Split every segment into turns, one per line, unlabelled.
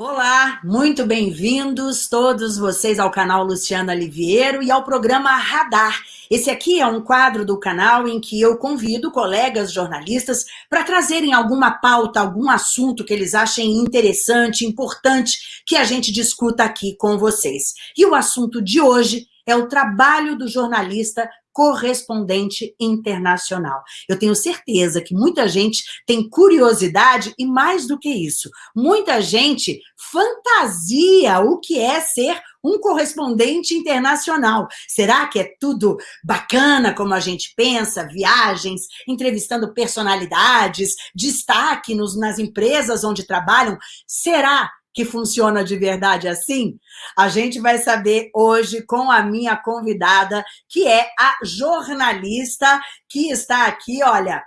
Olá, muito bem-vindos todos vocês ao canal Luciana Liviero e ao programa Radar. Esse aqui é um quadro do canal em que eu convido colegas jornalistas para trazerem alguma pauta, algum assunto que eles achem interessante, importante, que a gente discuta aqui com vocês. E o assunto de hoje é o trabalho do jornalista correspondente internacional. Eu tenho certeza que muita gente tem curiosidade e mais do que isso, muita gente fantasia o que é ser um correspondente internacional. Será que é tudo bacana como a gente pensa? Viagens, entrevistando personalidades, destaque nos, nas empresas onde trabalham? Será que funciona de verdade assim? A gente vai saber hoje com a minha convidada, que é a jornalista que está aqui, olha,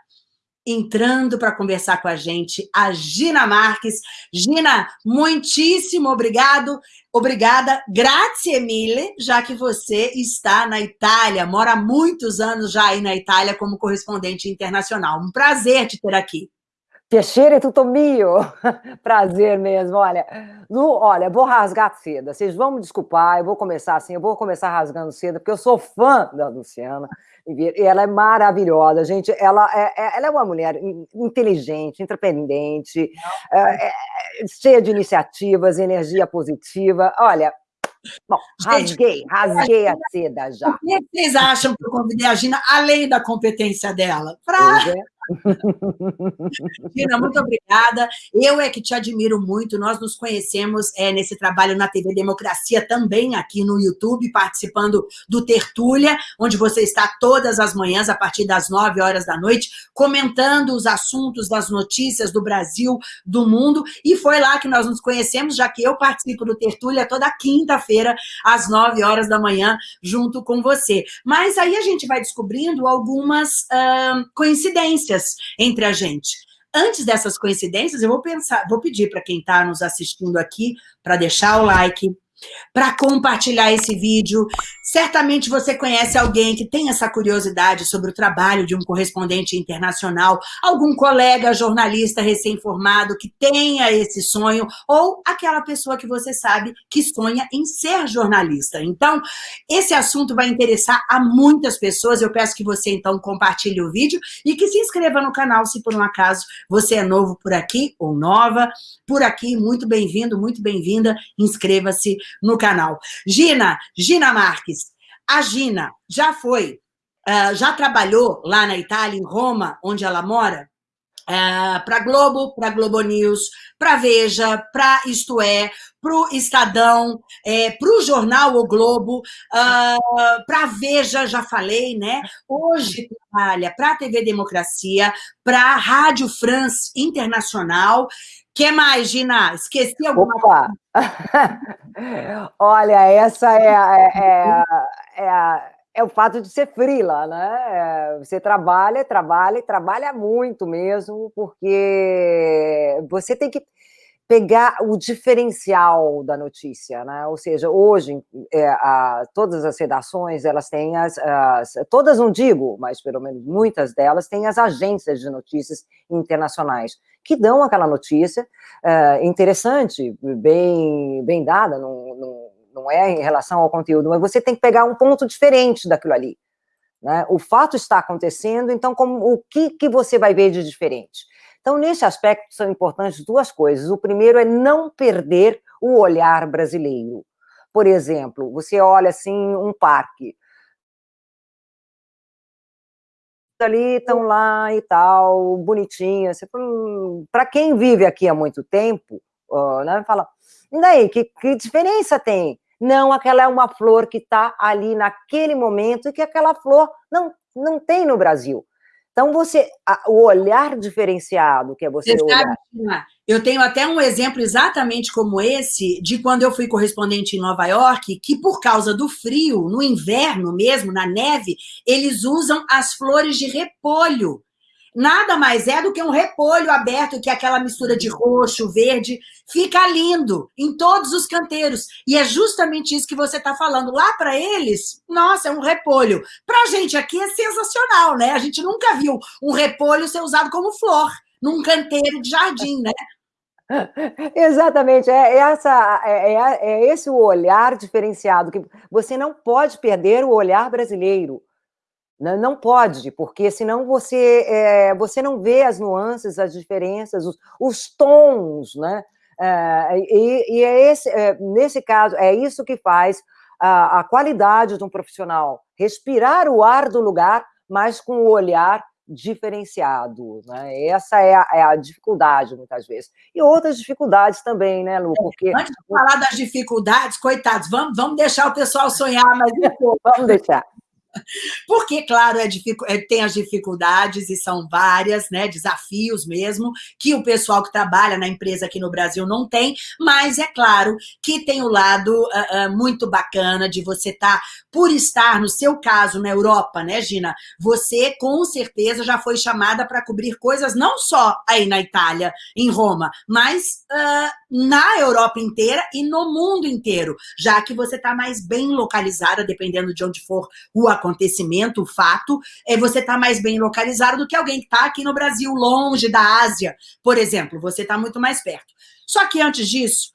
entrando para conversar com a gente, a Gina Marques. Gina, muitíssimo obrigado, obrigada, grazie mille, já que você está na Itália, mora há muitos anos já aí na Itália como correspondente internacional. Um prazer te ter aqui.
Piacere tutto mio. Prazer mesmo. Olha, no, olha, vou rasgar cedo. Vocês vão me desculpar, eu vou começar assim, eu vou começar rasgando cedo, porque eu sou fã da Luciana. E ela é maravilhosa, gente. Ela é, é ela é uma mulher inteligente, independente, é, é, cheia de iniciativas, energia positiva. Olha, Bom, rasguei, rasguei a seda já. O
que vocês acham que eu convidei a Gina, além da competência dela? Para é. Gina, muito obrigada. Eu é que te admiro muito. Nós nos conhecemos é, nesse trabalho na TV Democracia, também aqui no YouTube, participando do Tertúlia, onde você está todas as manhãs, a partir das nove horas da noite, comentando os assuntos das notícias do Brasil, do mundo. E foi lá que nós nos conhecemos, já que eu participo do Tertúlia toda quinta-feira, às nove horas da manhã, junto com você. Mas aí a gente vai descobrindo algumas coincidências entre a gente. Antes dessas coincidências, eu vou pensar, vou pedir para quem está nos assistindo aqui para deixar o like, para compartilhar esse vídeo. Certamente você conhece alguém que tem essa curiosidade sobre o trabalho de um correspondente internacional, algum colega jornalista recém-formado que tenha esse sonho, ou aquela pessoa que você sabe que sonha em ser jornalista. Então, esse assunto vai interessar a muitas pessoas. Eu peço que você, então, compartilhe o vídeo e que se inscreva no canal, se por um acaso você é novo por aqui ou nova por aqui. Muito bem-vindo, muito bem-vinda. Inscreva-se no canal. Gina, Gina Marques. A Gina já foi, uh, já trabalhou lá na Itália, em Roma, onde ela mora? Uh, para Globo, para Globo News, para Veja, para Isto É, para o Estadão, é, para o jornal O Globo, uh, para Veja, já falei, né? Hoje trabalha para a TV Democracia, para a Rádio France Internacional, que mais, Gina? Esqueci alguma Opa.
coisa? Olha, essa é, é, é, é, o fato de ser frila, né? É, você trabalha, trabalha trabalha muito mesmo, porque você tem que pegar o diferencial da notícia, né? Ou seja, hoje é, a, todas as redações elas têm as, as, todas não digo, mas pelo menos muitas delas têm as agências de notícias internacionais que dão aquela notícia é, interessante, bem bem dada, não, não, não é em relação ao conteúdo, mas você tem que pegar um ponto diferente daquilo ali. Né? O fato está acontecendo, então como, o que, que você vai ver de diferente? Então, nesse aspecto, são importantes duas coisas. O primeiro é não perder o olhar brasileiro. Por exemplo, você olha assim um parque, ali estão lá e tal, bonitinho. Para quem vive aqui há muito tempo, uh, né, fala, e daí, que, que diferença tem? Não, aquela é uma flor que está ali naquele momento e que aquela flor não, não tem no Brasil. Então, você, a, o olhar diferenciado que é você, você olhar...
Sabe, eu tenho até um exemplo exatamente como esse, de quando eu fui correspondente em Nova York, que por causa do frio, no inverno mesmo, na neve, eles usam as flores de repolho nada mais é do que um repolho aberto, que é aquela mistura de roxo, verde, fica lindo em todos os canteiros. E é justamente isso que você está falando. Lá para eles, nossa, é um repolho. Para a gente aqui é sensacional, né? A gente nunca viu um repolho ser usado como flor num canteiro de jardim, né?
Exatamente, é, essa, é, é, é, esse o olhar diferenciado, que você não pode perder o olhar brasileiro, não, não pode, porque senão você, é, você não vê as nuances, as diferenças, os, os tons, né? É, e, e é esse, é, nesse caso, é isso que faz a, a qualidade de um profissional, respirar o ar do lugar, mas com o olhar diferenciado. Né? Essa é a, é a, dificuldade, muitas vezes. E outras dificuldades também, né, Lu?
Porque... Antes de falar das dificuldades, coitados, vamos, vamos deixar o pessoal sonhar, mas
vamos deixar.
Porque, claro, é, é, tem as dificuldades, e são várias, né, desafios mesmo, que o pessoal que trabalha na empresa aqui no Brasil não tem, mas é claro que tem o lado uh, uh, muito bacana de você estar, tá, por estar, no seu caso, na Europa, né, Gina, você com certeza já foi chamada para cobrir coisas não só aí na Itália, em Roma, mas uh, na Europa inteira e no mundo inteiro, já que você está mais bem localizada, dependendo de onde for o acontecimento, o fato, é você estar tá mais bem localizado do que alguém que está aqui no Brasil, longe da Ásia, por exemplo, você está muito mais perto. Só que antes disso,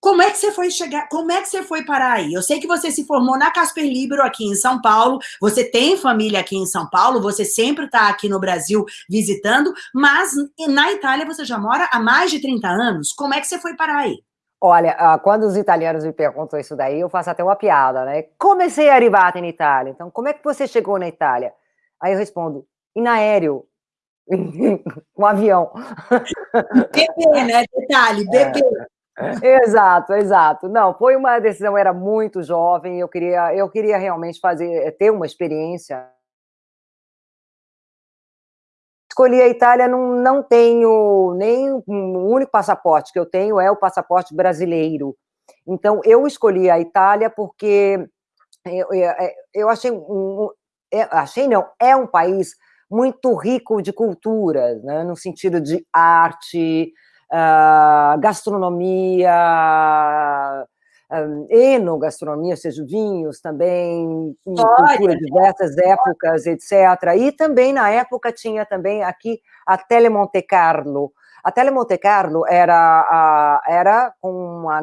como é que você foi chegar, como é que você foi parar aí? Eu sei que você se formou na Casper Libero aqui em São Paulo, você tem família aqui em São Paulo, você sempre está aqui no Brasil visitando, mas na Itália você já mora há mais de 30 anos. Como é que você foi parar aí?
Olha, ah, quando os italianos me perguntam isso daí, eu faço até uma piada, né? Como sei arrivata em Itália? Então, como é que você chegou na Itália? Aí eu respondo, em aéreo, com um avião.
Bebê, né? Detalhe, bebê.
É. Exato, exato. Não, foi uma decisão, eu era muito jovem, eu queria, eu queria realmente fazer, ter uma experiência escolhi a Itália, não, não tenho nem um único passaporte que eu tenho é o passaporte brasileiro. Então, eu escolhi a Itália porque eu, eu, eu achei, um, achei não, é um país muito rico de culturas, né, no sentido de arte, uh, gastronomia, um, enogastronomia, ou seja, vinhos também, cultura diversas épocas, etc. E também, na época, tinha também aqui a Tele Monte Carlo. A Tele Monte Carlo era, a, era, uma,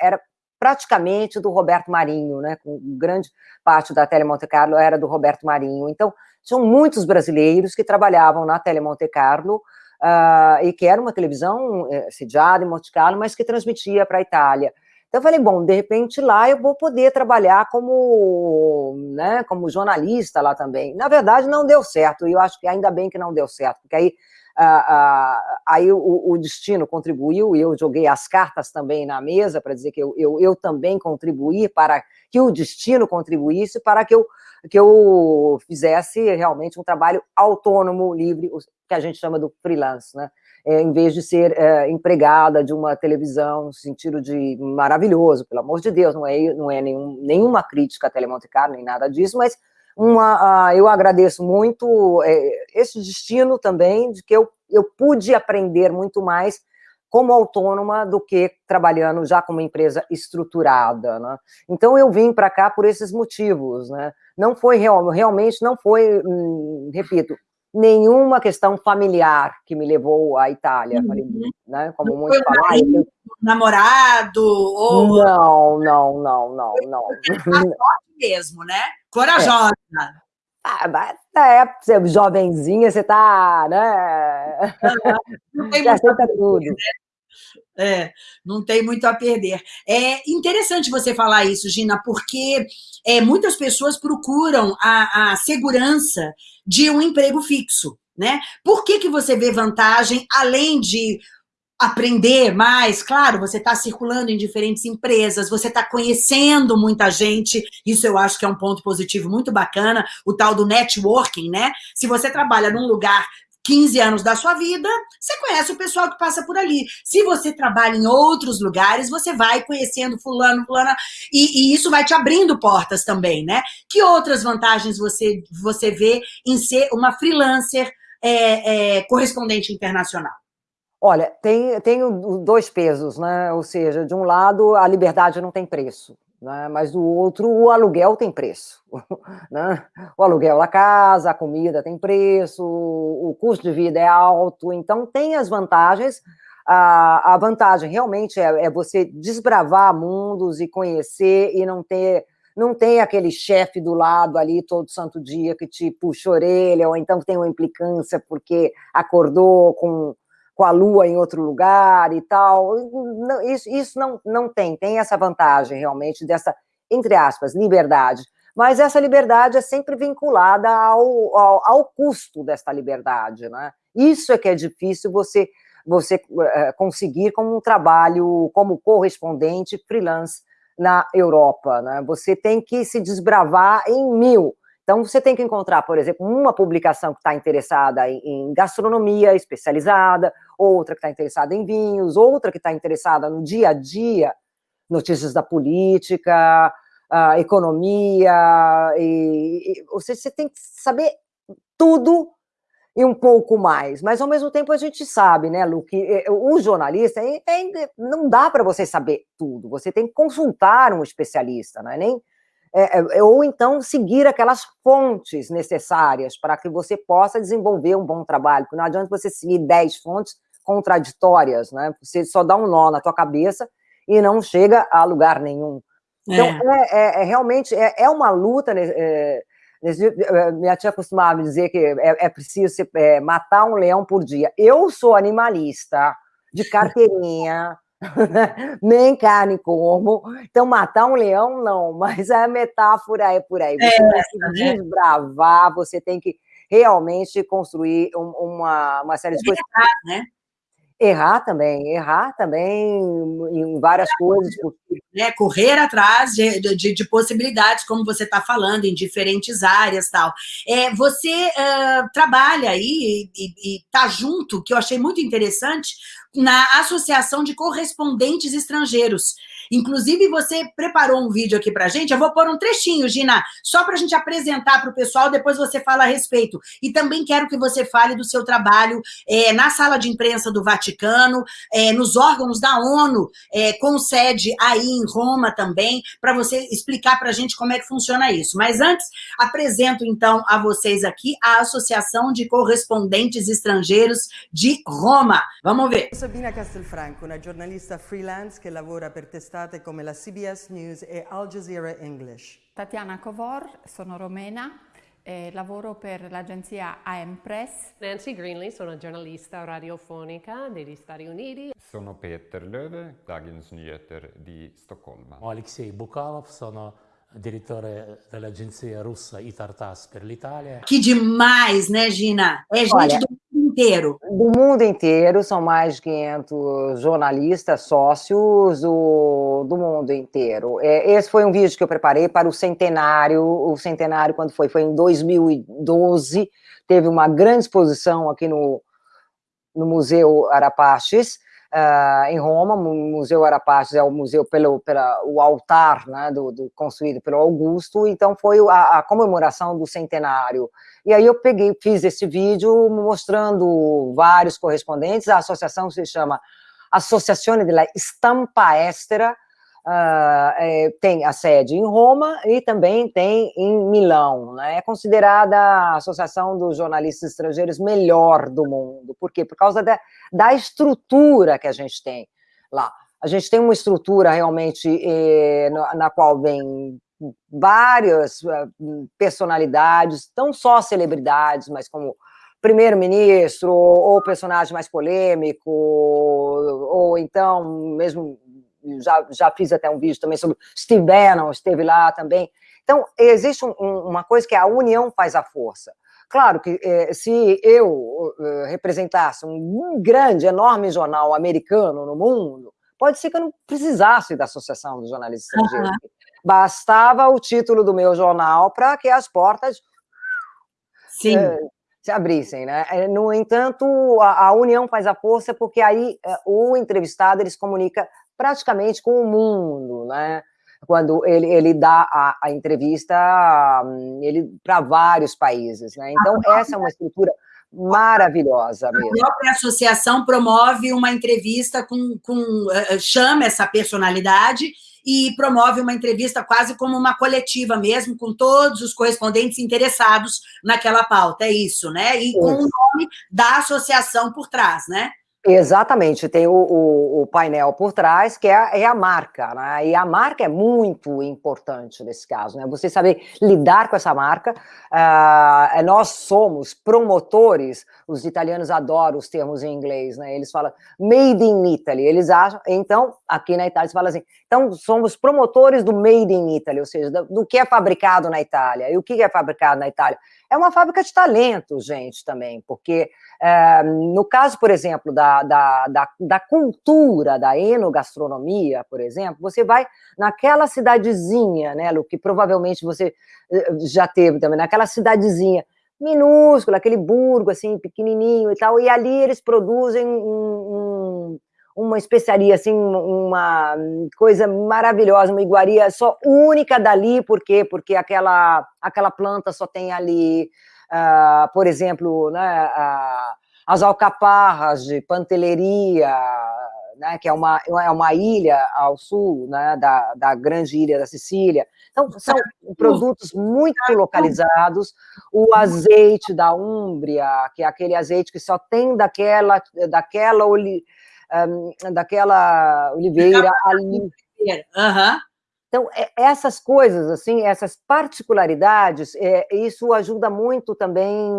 era praticamente do Roberto Marinho, né? Com grande parte da Tele Monte Carlo era do Roberto Marinho. Então, tinham muitos brasileiros que trabalhavam na Tele Monte Carlo, uh, e que era uma televisão eh, sediada em Monte Carlo, mas que transmitia para a Itália. Então eu falei, bom, de repente lá eu vou poder trabalhar como, né, como jornalista lá também. Na verdade não deu certo, e eu acho que ainda bem que não deu certo, porque aí, ah, ah, aí o, o, destino contribuiu, e eu joguei as cartas também na mesa para dizer que eu, eu, eu também contribuí para que o destino contribuísse para que eu, que eu fizesse realmente um trabalho autônomo, livre, que a gente chama do freelance, né? É, em vez de ser é, empregada de uma televisão, no sentido de maravilhoso, pelo amor de Deus, não é, não é nenhum, nenhuma crítica a Telemonte Carlo, nem nada disso, mas uma, uh, eu agradeço muito é, esse destino também, de que eu, eu pude aprender muito mais como autônoma do que trabalhando já como empresa estruturada, né? Então eu vim para cá por esses motivos, né? Não foi real, realmente não foi, hum, repito, nenhuma questão familiar que me levou à Itália, uhum. né? Como
não muitos falam. Marido, namorado ou
não, não, não, não, não.
mesmo, né? Corajosa. É.
Ah, mas é, você é jovenzinha, você tá, né?
Não tem muito tudo. Né? É, não tem muito a perder. É interessante você falar isso, Gina, porque é, muitas pessoas procuram a, a segurança de um emprego fixo, né? Por que, que você vê vantagem, além de aprender mais, claro, você está circulando em diferentes empresas, você está conhecendo muita gente, isso eu acho que é um ponto positivo muito bacana, o tal do networking, né? Se você trabalha num lugar 15 anos da sua vida, você conhece o pessoal que passa por ali. Se você trabalha em outros lugares, você vai conhecendo fulano, fulana, e, e isso vai te abrindo portas também, né? Que outras vantagens você, você vê em ser uma freelancer é, é, correspondente internacional?
Olha, tem, tem dois pesos, né? Ou seja, de um lado, a liberdade não tem preço né? mas do outro o aluguel tem preço. Né? O aluguel da casa, a comida tem preço, o custo de vida é alto, então tem as vantagens a, a vantagem realmente é, é, você desbravar mundos e conhecer e não ter não tem aquele chefe do lado ali todo santo dia que te puxa a orelha, ou então tem uma implicância porque acordou com, com a lua em outro lugar e tal. Isso isso não, não tem, tem essa vantagem realmente dessa, entre aspas, liberdade. Mas essa liberdade é sempre vinculada ao, ao, ao custo dessa liberdade, né? Isso é que é difícil você você uh, conseguir como um trabalho como correspondente freelance na Europa. Né? Você tem que se desbravar em mil. Então, você tem que encontrar, por exemplo, uma publicação que está interessada em gastronomia especializada, outra que está interessada em vinhos, outra que está interessada no dia a dia, notícias da política, economia, e, e, ou seja, você tem que saber tudo e um pouco mais. Mas, ao mesmo tempo, a gente sabe, né, Lu, que eh, o jornalista, é, é, não dá para você saber tudo, você tem que consultar um especialista, não é nem... É, é, ou então seguir aquelas fontes necessárias para que você possa desenvolver um bom trabalho, porque não adianta você seguir 10 fontes contraditórias, né? Você só dá um nó na tua cabeça e não chega a lugar nenhum. Então, é, é, é realmente é, uma luta né, eh, minha tia costumava dizer que é, é preciso se, é, matar um leão por dia. Eu sou animalista, de carteirinha, nem carne como, então matar um leão não, mas a metáfora é por aí. Você é, tem que né? desbravar, você tem que realmente construir um, uma, uma série de coisas. Né? Errar também, errar também em várias coisas.
Né, correr atrás de, de, de possibilidades, como você está falando, em diferentes áreas tal. É, você uh, trabalha aí e está junto, que eu achei muito interessante, na Associação de Correspondentes Estrangeiros. Inclusive, você preparou um vídeo aqui para a gente, eu vou pôr um trechinho, Gina, só para a gente apresentar para o pessoal, depois você fala a respeito. E também quero que você fale do seu trabalho é, na sala de imprensa do Vaticano, é, nos órgãos da ONU, é, com sede aí em Roma também, para você explicar para a gente como é que funciona isso. Mas antes, apresento então a vocês aqui a Associação de Correspondentes Estrangeiros de Roma. Vamos ver.
Sabina Castelfranco, una giornalista freelance che lavora per testate come la CBS News e Al Jazeera English.
Tatiana Covor, sono romena, e lavoro per l'agenzia AM Press.
Nancy Greenley, sono giornalista radiofonica degli Stati Uniti.
Sono Peter Löve, Dagens Nyheter di Stoccolma.
Alexei Bukalov, sono direttore dell'agenzia russa Itartas per l'Italia.
Que demais, né, Gina? É gente Olha, do inteiro.
Do mundo inteiro, são mais de 500 jornalistas, sócios do, do mundo inteiro. É, esse foi um vídeo que eu preparei para o centenário, o centenário quando foi? Foi em 2012, teve uma grande exposição aqui no, no Museu Arapaches, Uh, em Roma, o Museu Arapaches é o museu pelo pela, o altar né, do, do, construído pelo Augusto, então foi a, a, comemoração do centenário. E aí eu peguei, fiz esse vídeo mostrando vários correspondentes, a associação se chama Associazione della Stampa Estera, Uh, é, tem a sede em Roma e também tem em Milão. Né? É considerada a Associação dos Jornalistas Estrangeiros melhor do mundo. Por quê? Por causa da, da estrutura que a gente tem lá. A gente tem uma estrutura realmente eh, na, na qual vem várias uh, personalidades, não só celebridades, mas como primeiro-ministro, ou personagem mais polêmico, ou então mesmo já, já fiz até um vídeo também sobre Steve Bannon, esteve lá também. Então, existe um, uma coisa que é a união faz a força. Claro que eh, se eu eh, representasse um grande, enorme jornal americano no mundo, pode ser que eu não precisasse da Associação dos Jornalistas Estrangeiros. Uhum. Bastava o título do meu jornal para que as portas eh, se abrissem. Né? No entanto, a, a, união faz a força porque aí o entrevistado ele se comunica praticamente com o mundo, né? Quando ele, ele dá a, a entrevista ele para vários países, né? Então, essa é uma estrutura maravilhosa mesmo.
A própria associação promove uma entrevista com, com eh, eh, chama essa personalidade e promove uma entrevista quase como uma coletiva mesmo, com todos os correspondentes interessados naquela pauta, é isso, né? E com o nome da associação por trás, né?
Exatamente, tem o, o, o, painel por trás, que é, é, a marca, né? E a marca é muito importante nesse caso, né? Você saber lidar com essa marca. Uh, nós somos promotores, os italianos adoram os termos em inglês, né? Eles falam made in Italy, eles acham, então, aqui na Itália se fala assim, então somos promotores do made in Italy, ou seja, do, que é fabricado na Itália. E o que é fabricado na Itália? É uma fábrica de talento, gente, também, porque é, no caso, por exemplo, da, da, da, da, cultura, da enogastronomia, por exemplo, você vai naquela cidadezinha, né, Lu, que provavelmente você eh, já teve também, naquela cidadezinha minúscula, aquele burgo, assim, pequenininho e tal, e ali eles produzem um, um uma especiaria, assim, uma coisa maravilhosa, uma iguaria só única dali, por quê? Porque aquela, aquela planta só tem ali, uh, por exemplo, né, uh, as alcaparras de panteleria, né, que é uma, é uma ilha ao sul né, da, da grande ilha da Sicília. Então, são produtos muito localizados. O azeite da Úmbria, que é aquele azeite que só tem daquela, daquela um, daquela oliveira ali. Uhum. Então, é, essas coisas, assim, essas particularidades, é, isso ajuda muito também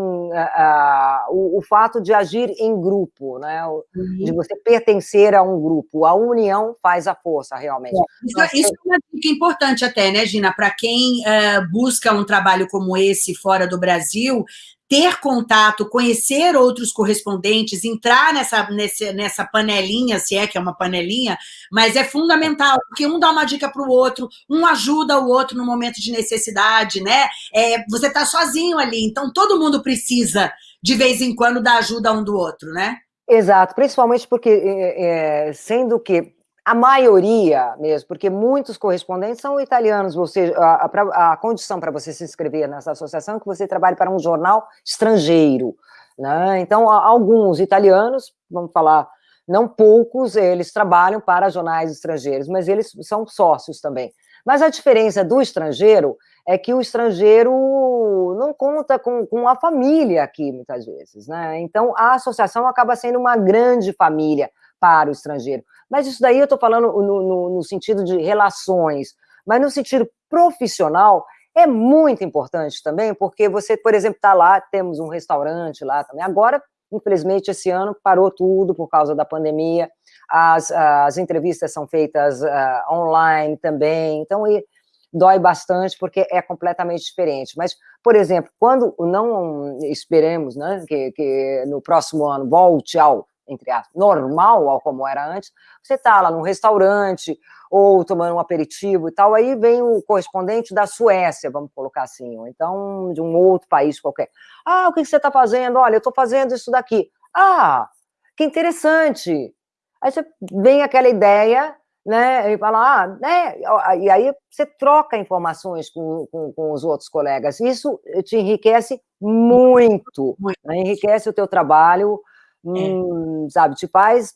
o, o, fato de agir em grupo, né? Uhum. de você pertencer a um grupo. A união faz a força, realmente. É,
isso, isso, é uma dica importante até, né, Gina? Para quem uh, busca um trabalho como esse fora do Brasil, ter contato, conhecer outros correspondentes, entrar nessa, nessa, panelinha, se é que é uma panelinha, mas é fundamental, porque um dá uma dica para o outro, um ajuda o outro no momento de necessidade, né? É, você está sozinho ali, então todo mundo precisa, de vez em quando, da ajuda um do outro, né?
Exato, principalmente porque, é, é sendo que a maioria mesmo, porque muitos correspondentes são italianos, ou seja, a, a, a condição para você se inscrever nessa associação é que você trabalhe para um jornal estrangeiro, né? Então, alguns italianos, vamos falar, não poucos, eles trabalham para jornais estrangeiros, mas eles são sócios também. Mas a diferença do estrangeiro é que o estrangeiro não conta com, com a família aqui, muitas vezes, né? Então, a associação acaba sendo uma grande família para o estrangeiro. Mas isso daí eu estou falando no, no, no sentido de relações, mas no sentido profissional, é muito importante também, porque você, por exemplo, está lá, temos um restaurante lá também. Agora, infelizmente, esse ano parou tudo por causa da pandemia, as, as entrevistas são feitas uh, online também, então e, dói bastante porque é completamente diferente. Mas, por exemplo, quando não esperemos né, que, que no próximo ano volte ao entre aspas, normal, ao como era antes, você está lá num restaurante ou tomando um aperitivo e tal, aí vem o correspondente da Suécia, vamos colocar assim, ou então de um outro país qualquer. Ah, o que você está fazendo? Olha, eu estou fazendo isso daqui. Ah, que interessante. Aí você vem aquela ideia, né, e fala, ah, né, e aí você troca informações com, com, com os outros colegas. Isso te enriquece muito, né, enriquece o teu trabalho, hum, sabe, te faz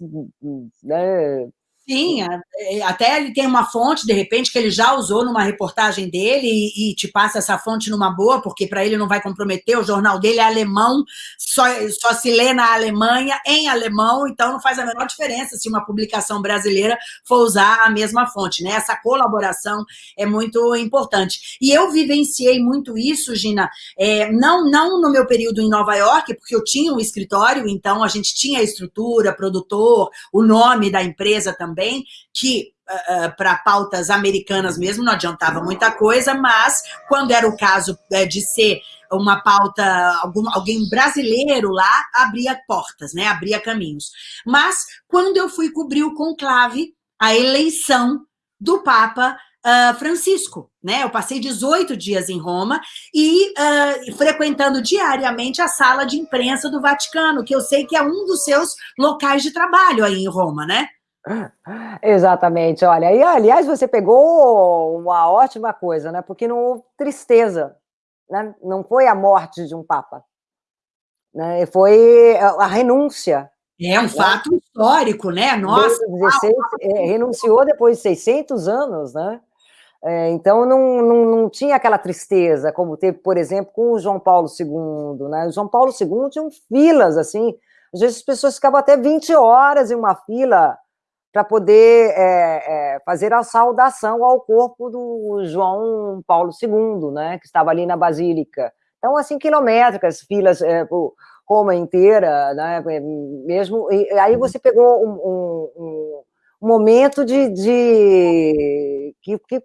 né,
Sim, é, até ele tem uma fonte, de repente, que ele já usou numa reportagem dele e, e te passa essa fonte numa boa, porque para ele não vai comprometer, o jornal dele é alemão, só, só se lê na Alemanha, em alemão, então não faz a menor diferença se uma publicação brasileira for usar a mesma fonte, né? Essa colaboração é muito importante. E eu vivenciei muito isso, Gina, é, não, não no meu período em Nova York, porque eu tinha um escritório, então a gente tinha a estrutura, produtor, o nome da empresa também, também, que uh, uh, para pautas americanas mesmo não adiantava muita coisa, mas quando era o caso uh, de ser uma pauta, algum, alguém brasileiro lá, abria portas, né? abria caminhos. Mas quando eu fui cobrir o conclave, a eleição do Papa Uh, Francisco, né? Eu passei 18 dias em Roma e frequentando diariamente a sala de imprensa do Vaticano, que eu sei que é um dos seus locais de trabalho aí em Roma, né?
Exatamente, olha, e aliás você pegou uma ótima coisa, né? Porque não houve tristeza, né? Não foi a morte de um papa, né? Foi a renúncia.
É um né? fato histórico, né? Nossa.
16, é, renunciou depois de 600 anos, né? É, então não, não, não tinha aquela tristeza como teve, por exemplo, com o João Paulo II, né? O João Paulo II tinha filas assim Às vezes as pessoas ficavam até 20 horas em uma fila para poder é, é, fazer a saudação ao corpo do João Paulo II, né, que estava ali na Basílica. Então, assim, quilométricas, filas é, por Roma inteira, né, mesmo, e aí você pegou um, um, um momento de, de, que, que,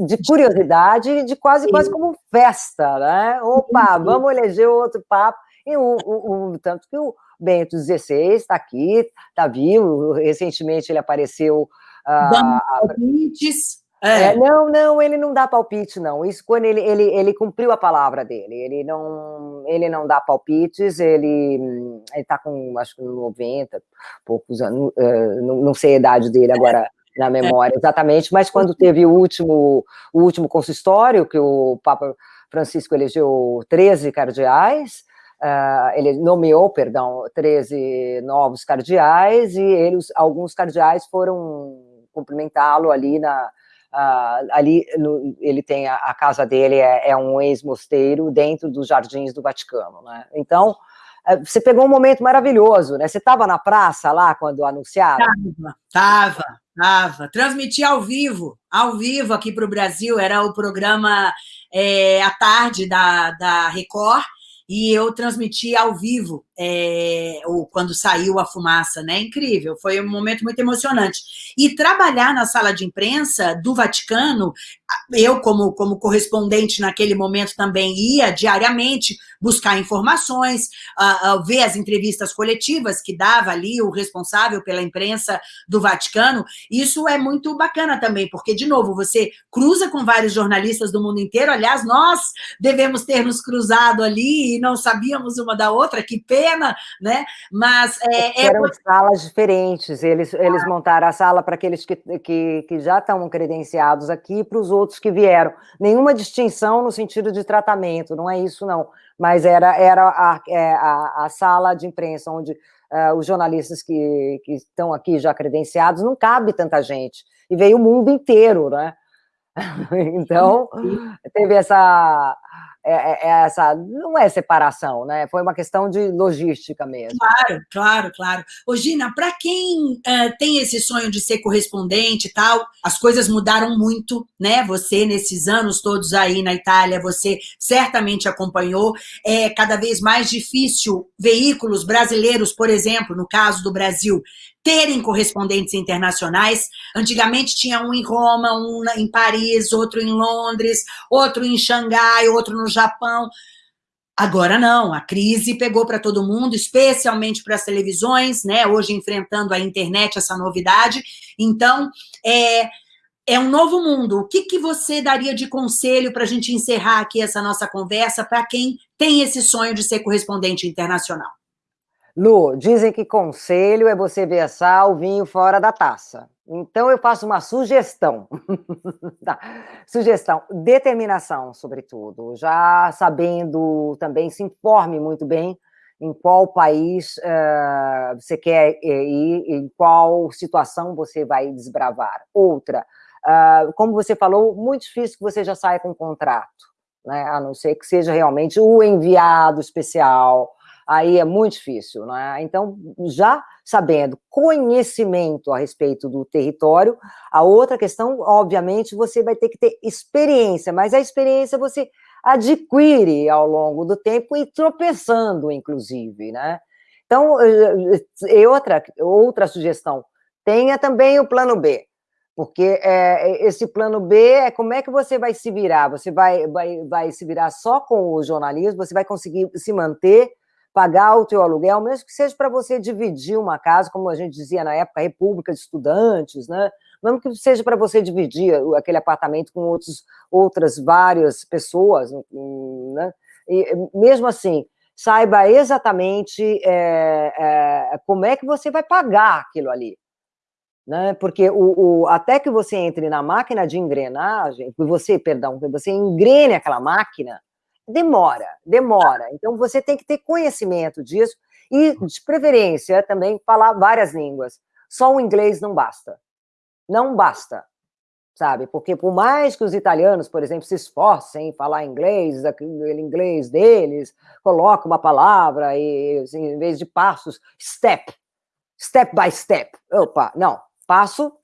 de curiosidade, de quase, quase como festa, né, opa, vamos eleger outro Papa, e o, o, o tanto que o Bento XVI está aqui, está vivo, recentemente ele apareceu...
Dando palpites.
É. É, não, não, ele não dá palpite, não. Isso quando ele, ele, ele cumpriu a palavra dele. Ele não, ele não dá palpites, ele está com, acho que 90, poucos anos, uh, não, não, sei a idade dele agora na é. memória exatamente, mas quando teve o último, o último consistório, que o Papa Francisco elegeu 13 cardeais, Uh, ele nomeou, perdão, 13 novos cardeais e eles, alguns cardeais foram cumprimentá-lo ali na, uh, ali no, ele tem a, a, casa dele é, é um ex-mosteiro dentro dos jardins do Vaticano, né? Então uh, você pegou um momento maravilhoso, né? Você estava na praça lá quando anunciaram?
Tava, tava, tava. Transmiti ao vivo, ao vivo aqui para o Brasil. Era o programa é, à tarde da, da Record e eu transmiti ao vivo, é, ou quando saiu a fumaça, né? Incrível, foi um momento muito emocionante. E trabalhar na sala de imprensa do Vaticano, eu, como, como correspondente naquele momento, também ia diariamente buscar informações, uh, ver as entrevistas coletivas que dava ali o responsável pela imprensa do Vaticano. Isso é muito bacana também, porque, de novo, você cruza com vários jornalistas do mundo inteiro. Aliás, nós devemos ter nos cruzado ali e não sabíamos uma da outra, que pena, né? Mas
é, é... eram salas diferentes. Eles, eles montaram a sala para aqueles que, que, que já estão credenciados aqui e para os outros que vieram. Nenhuma distinção no sentido de tratamento, não é isso, não mas era, era a, é, a, a sala de imprensa onde uh, os jornalistas que, que estão aqui já credenciados, não cabe tanta gente, e veio o mundo inteiro, né? Então, teve essa, é, é, é, essa, não é separação, né? Foi uma questão de logística mesmo.
Claro, claro, claro. Ô, Gina, para quem uh, tem esse sonho de ser correspondente e tal, as coisas mudaram muito, né? Você, nesses anos todos aí na Itália, você certamente acompanhou. É cada vez mais difícil veículos brasileiros, por exemplo, no caso do Brasil, terem correspondentes internacionais. Antigamente tinha um em Roma, um em Paris, outro em Londres, outro em Xangai, outro no Japão. Agora não, a crise pegou para todo mundo, especialmente para as televisões, né? Hoje enfrentando a internet, essa novidade. Então, é, é um novo mundo. O que, que você daria de conselho para a gente encerrar aqui essa nossa conversa para quem tem esse sonho de ser correspondente internacional?
Lu, dizem que conselho é você versar o vinho fora da taça. Então, eu faço uma sugestão. tá. Sugestão, determinação, sobretudo. Já sabendo também, se informe muito bem em qual país uh, você quer ir, em qual situação você vai desbravar. Outra, uh, como você falou, muito difícil que você já saia com um contrato, né? a não ser que seja realmente o enviado especial, aí é muito difícil. Né? Então, já sabendo conhecimento a respeito do território, a outra questão, obviamente, você vai ter que ter experiência, mas a experiência você adquire ao longo do tempo e tropeçando, inclusive, né? Então, eh, eh, outra, outra sugestão, tenha também o plano B, porque é, esse plano B é como é que você vai se virar, você vai, vai, vai se virar só com o jornalismo, você vai conseguir se manter pagar o teu aluguel, mesmo que seja para você dividir uma casa, como a gente dizia na época, república de estudantes, né? mesmo que seja para você dividir aquele apartamento com outros, outras várias pessoas, né? E, mesmo assim, saiba exatamente é, é, como é que você vai pagar aquilo ali. Né? Porque o, o, até que você entre na máquina de engrenagem, você, perdão, você engrene aquela máquina, demora, demora. Então, você tem que ter conhecimento disso e, de preferência, também falar várias línguas. Só o inglês não basta. Não basta. sabe? Porque por mais que os italianos, por exemplo, se esforcem em falar inglês, aquele inglês deles, coloca uma palavra e assim, em vez de passos, step, step by step. Opa, não, passo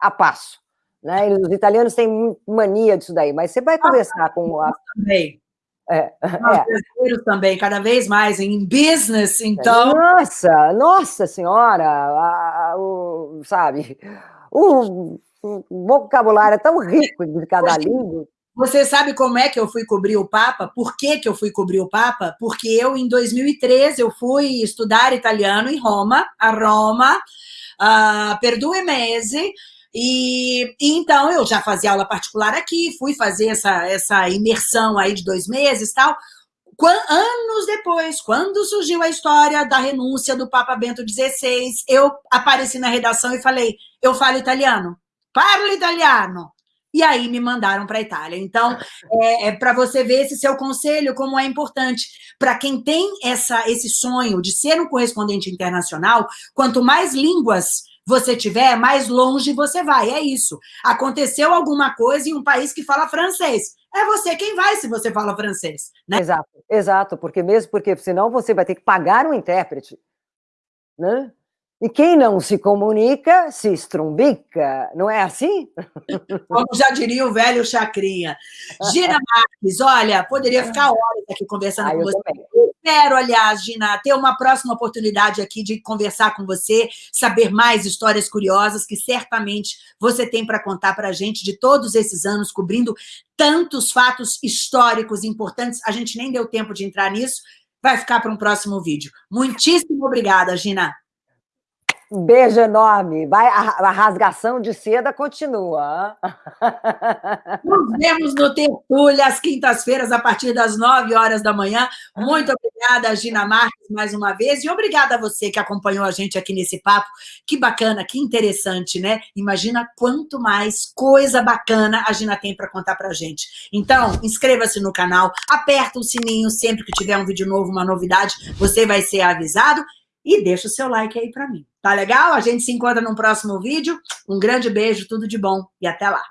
a passo. Né? Os italianos têm mania disso daí, mas você vai conversar com a...
Também. É, Nós é. brasileiros também, cada vez mais em business, então.
Nossa, nossa senhora, a, o, sabe? O, o, vocabulário é tão rico de cada língua.
Você sabe como é que eu fui cobrir o Papa? Por que, que eu fui cobrir o Papa? Porque eu, em 2013, eu fui estudar italiano em Roma, a Roma, uh, per due mesi, e, e, então eu já fazia aula particular aqui, fui fazer essa, essa imersão aí de dois meses e tal. anos depois, quando surgiu a história da renúncia do Papa Bento XVI, eu apareci na redação e falei, eu falo italiano, parlo italiano. E aí me mandaram para a Itália. Então, é, é para você ver esse seu conselho, como é importante. Para quem tem essa, esse sonho de ser um correspondente internacional, quanto mais línguas você tiver, mais longe você vai. É isso. Aconteceu alguma coisa em um país que fala francês. É você quem vai se você fala francês. Né?
Exato, exato. Porque mesmo porque senão você vai ter que pagar um intérprete. Né? E quem não se comunica se estrumbica, não é assim?
Como já diria o velho Chacrinha. Gina Marques, olha, poderia ficar horas aqui conversando ah, com você. Também. Espero, aliás, Gina, ter uma próxima oportunidade aqui de conversar com você, saber mais histórias curiosas que certamente você tem para contar para a gente de todos esses anos, cobrindo tantos fatos históricos importantes. A gente nem deu tempo de entrar nisso, vai ficar para um próximo vídeo. Muitíssimo obrigada, Gina.
Beijo enorme. Vai, a, a rasgação de seda continua.
Nos vemos no Tertúlia, às quintas-feiras, a partir das 9 horas da manhã. Muito obrigada, Gina Marques, mais uma vez. E obrigada a você que acompanhou a gente aqui nesse papo. Que bacana, que interessante, né? Imagina quanto mais coisa bacana a Gina tem para contar para gente. Então, inscreva-se no canal, aperta o sininho sempre que tiver um vídeo novo, uma novidade, você vai ser avisado e deixa o seu like aí para mim. Tá legal? A gente se encontra no próximo vídeo. Um grande beijo, tudo de bom e até lá.